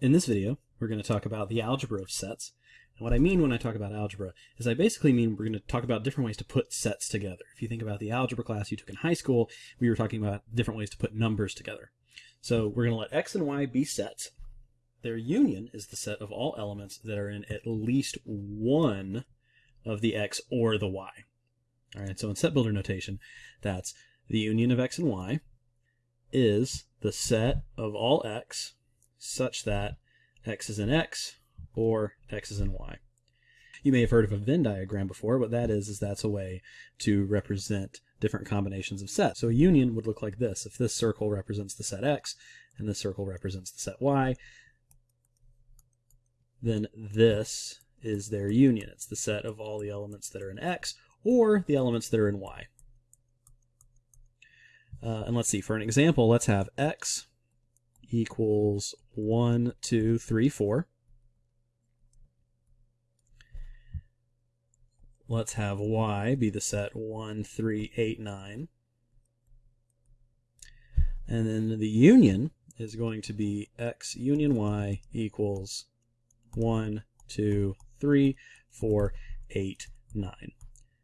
In this video, we're going to talk about the algebra of sets. And what I mean when I talk about algebra is I basically mean we're going to talk about different ways to put sets together. If you think about the algebra class you took in high school, we were talking about different ways to put numbers together. So we're going to let x and y be sets. Their union is the set of all elements that are in at least one of the x or the y. All right, so in set builder notation, that's the union of x and y is the set of all x such that x is in x or x is in y. You may have heard of a Venn diagram before. What that is, is that's a way to represent different combinations of sets. So a union would look like this. If this circle represents the set x and this circle represents the set y, then this is their union. It's the set of all the elements that are in x or the elements that are in y. Uh, and let's see, for an example, let's have x equals 1, 2, 3, 4. Let's have y be the set 1, 3, 8, 9. And then the union is going to be x union y equals 1, 2, 3, 4, 8, 9.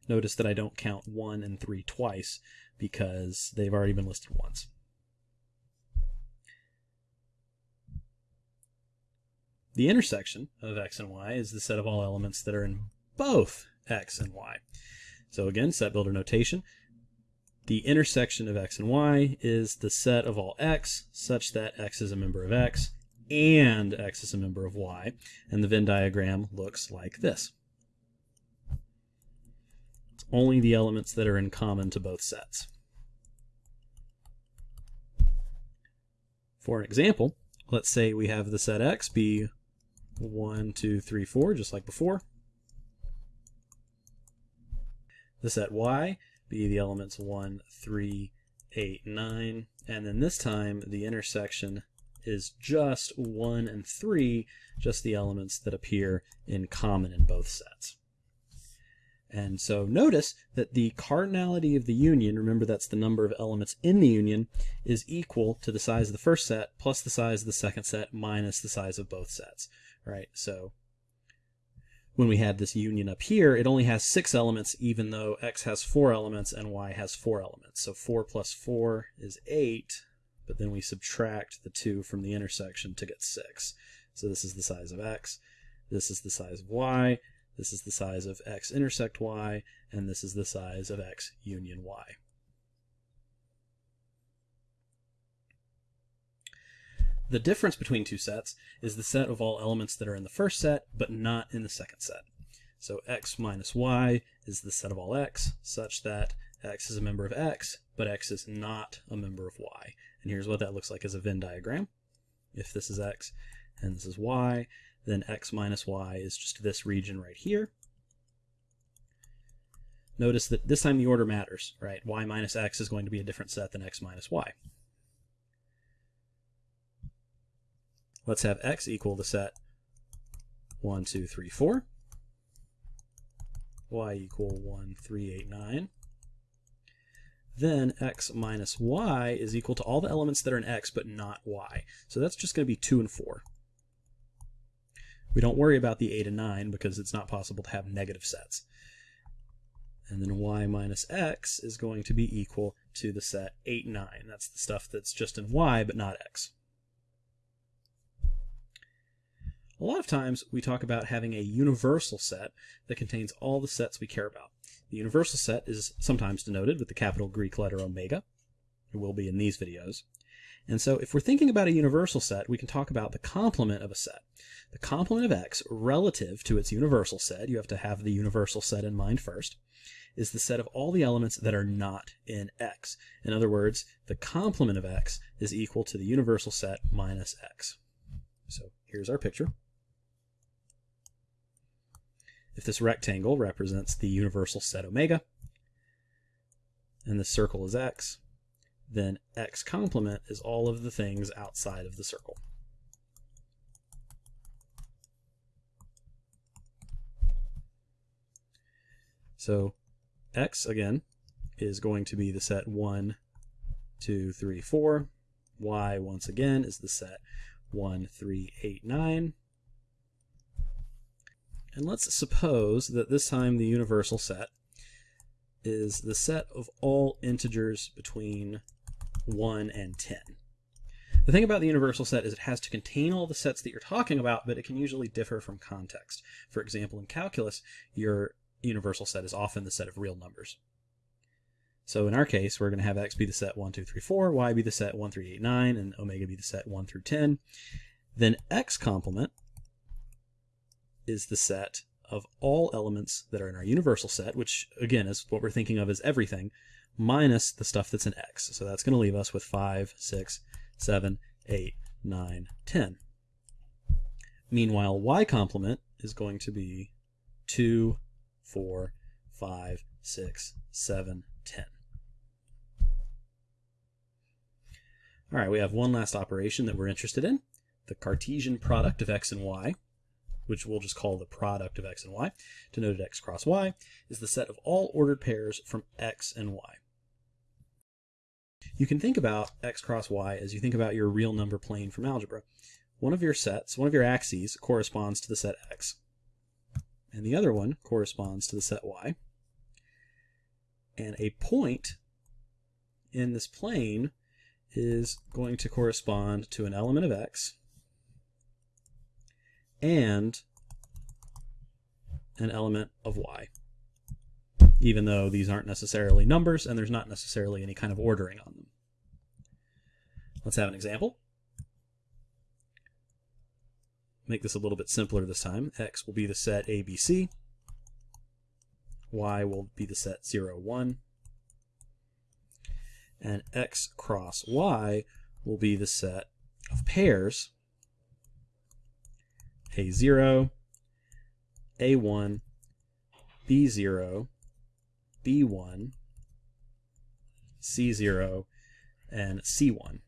Notice that I don't count 1 and 3 twice because they've already been listed once. The intersection of x and y is the set of all elements that are in both x and y. So again, set builder notation. The intersection of x and y is the set of all x such that x is a member of x and x is a member of y. And the Venn diagram looks like this. It's only the elements that are in common to both sets. For an example, let's say we have the set x be 1, 2, 3, 4, just like before. The set y be the elements 1, 3, 8, 9, and then this time the intersection is just 1 and 3, just the elements that appear in common in both sets. And so notice that the cardinality of the union, remember that's the number of elements in the union, is equal to the size of the first set plus the size of the second set minus the size of both sets right? So when we had this union up here, it only has six elements, even though x has four elements and y has four elements. So 4 plus 4 is 8, but then we subtract the 2 from the intersection to get 6. So this is the size of x, this is the size of y, this is the size of x intersect y, and this is the size of x union y. The difference between two sets is the set of all elements that are in the first set, but not in the second set. So x minus y is the set of all x, such that x is a member of x, but x is not a member of y. And here's what that looks like as a Venn diagram. If this is x and this is y, then x minus y is just this region right here. Notice that this time the order matters, right? y minus x is going to be a different set than x minus y. Let's have x equal the set 1, 2, 3, 4. y equal 1, 3, 8, 9. Then x minus y is equal to all the elements that are in x but not y. So that's just going to be 2 and 4. We don't worry about the 8 and 9 because it's not possible to have negative sets. And then y minus x is going to be equal to the set 8, 9. That's the stuff that's just in y but not x. A lot of times we talk about having a universal set that contains all the sets we care about. The universal set is sometimes denoted with the capital Greek letter omega. It will be in these videos. And so if we're thinking about a universal set, we can talk about the complement of a set. The complement of x relative to its universal set, you have to have the universal set in mind first, is the set of all the elements that are not in x. In other words, the complement of x is equal to the universal set minus x. So here's our picture. This rectangle represents the universal set omega, and the circle is x, then x complement is all of the things outside of the circle. So x, again, is going to be the set 1, 2, 3, 4. y, once again, is the set 1, 3, 8, 9. And let's suppose that this time the universal set is the set of all integers between 1 and 10. The thing about the universal set is it has to contain all the sets that you're talking about, but it can usually differ from context. For example, in calculus, your universal set is often the set of real numbers. So in our case, we're going to have x be the set 1, 2, 3, 4, y be the set 1, 3, 8, 9, and omega be the set 1 through 10. Then x complement is the set of all elements that are in our universal set, which again is what we're thinking of as everything, minus the stuff that's in x. So that's going to leave us with 5, 6, 7, 8, 9, 10. Meanwhile, y complement is going to be 2, 4, 5, 6, 7, 10. All right, we have one last operation that we're interested in, the Cartesian product of x and y, which we'll just call the product of x and y, denoted x cross y, is the set of all ordered pairs from x and y. You can think about x cross y as you think about your real number plane from algebra. One of your sets, one of your axes, corresponds to the set x, and the other one corresponds to the set y. And a point in this plane is going to correspond to an element of x and an element of y, even though these aren't necessarily numbers and there's not necessarily any kind of ordering on them. Let's have an example. Make this a little bit simpler this time. X will be the set ABC. Y will be the set 0, 1 and x cross y will be the set of pairs a0, a1, b0, b1, c0, and c1.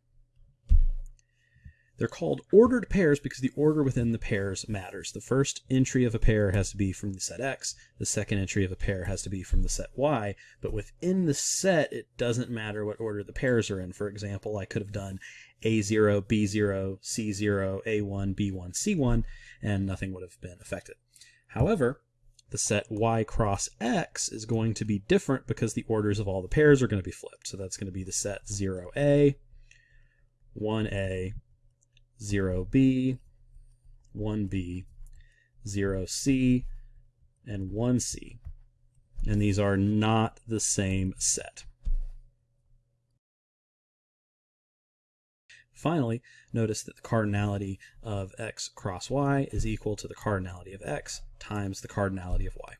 They're called ordered pairs because the order within the pairs matters. The first entry of a pair has to be from the set X, the second entry of a pair has to be from the set Y, but within the set it doesn't matter what order the pairs are in. For example, I could have done A0, B0, C0, A1, B1, C1, and nothing would have been affected. However, the set y cross x is going to be different because the orders of all the pairs are going to be flipped. So that's going to be the set 0a, 1a, 0b, 1b, 0c, and 1c. And these are not the same set. Finally, notice that the cardinality of x cross y is equal to the cardinality of x times the cardinality of y.